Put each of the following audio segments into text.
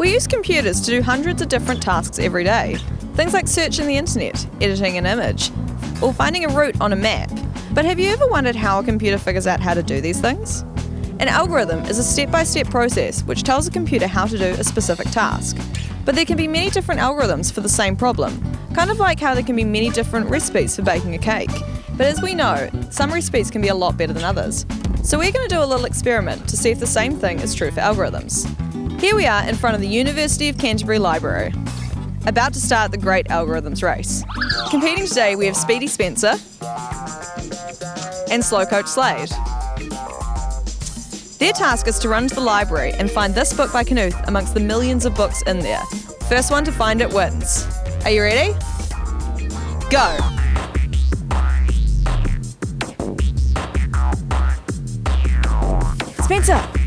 We use computers to do hundreds of different tasks every day. Things like searching the internet, editing an image, or finding a route on a map. But have you ever wondered how a computer figures out how to do these things? An algorithm is a step-by-step process which tells a computer how to do a specific task. But there can be many different algorithms for the same problem, kind of like how there can be many different recipes for baking a cake. But as we know, some recipes can be a lot better than others. So we're going to do a little experiment to see if the same thing is true for algorithms. Here we are in front of the University of Canterbury Library, about to start the great algorithms race. Competing today we have Speedy Spencer and Slow Coach Slade. Their task is to run to the library and find this book by Knuth amongst the millions of books in there. First one to find it wins. Are you ready? Go! Spencer!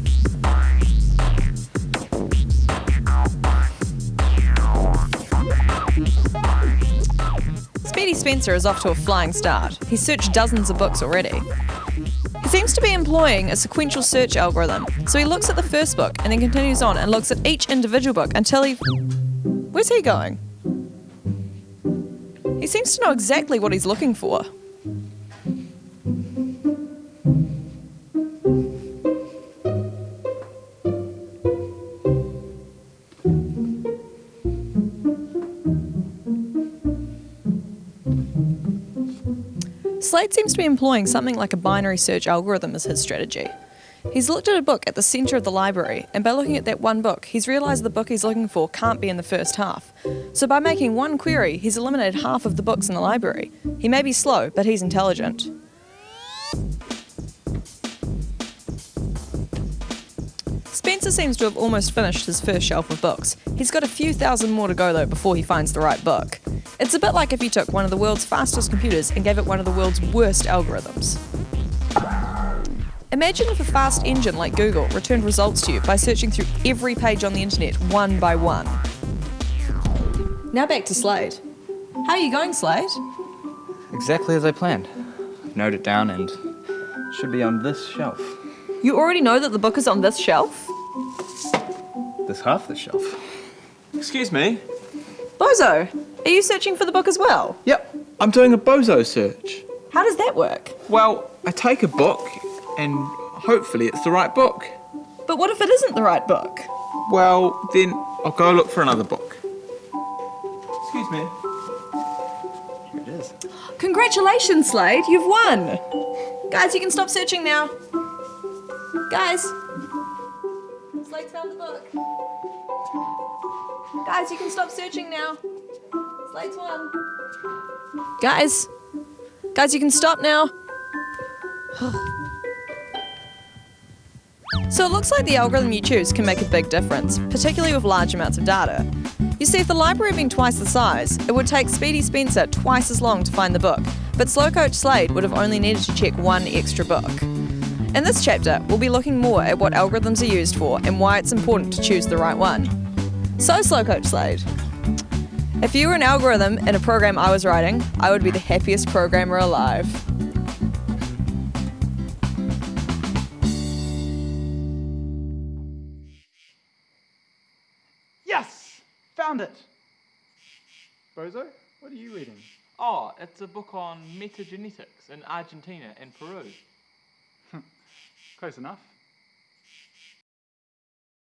Spencer is off to a flying start. He's searched dozens of books already. He seems to be employing a sequential search algorithm, so he looks at the first book and then continues on and looks at each individual book until he. Where's he going? He seems to know exactly what he's looking for. Slade seems to be employing something like a binary search algorithm as his strategy. He's looked at a book at the centre of the library, and by looking at that one book, he's realised the book he's looking for can't be in the first half. So by making one query, he's eliminated half of the books in the library. He may be slow, but he's intelligent. Spencer seems to have almost finished his first shelf of books. He's got a few thousand more to go though before he finds the right book. It's a bit like if you took one of the world's fastest computers and gave it one of the world's worst algorithms. Imagine if a fast engine like Google returned results to you by searching through every page on the internet one by one. Now back to Slade. How are you going, Slade? Exactly as I planned. I've noted it down and should be on this shelf. You already know that the book is on this shelf? This half the shelf. Excuse me? Bozo, are you searching for the book as well? Yep, I'm doing a bozo search. How does that work? Well, I take a book and hopefully it's the right book. But what if it isn't the right book? Well, then I'll go look for another book. Excuse me. Here it is. Congratulations, Slade, you've won! Guys, you can stop searching now. Guys. Slade's found the book. Guys, you can stop searching now. Slade's won. Guys. Guys, you can stop now. so it looks like the algorithm you choose can make a big difference, particularly with large amounts of data. You see, if the library had been twice the size, it would take Speedy Spencer twice as long to find the book, but Slow Coach Slade would have only needed to check one extra book. In this chapter, we'll be looking more at what algorithms are used for and why it's important to choose the right one. So, Slow Coach Slade, if you were an algorithm in a program I was writing, I would be the happiest programmer alive. Yes! Found it! Bozo, what are you reading? Oh, it's a book on metagenetics in Argentina and Peru. Close enough.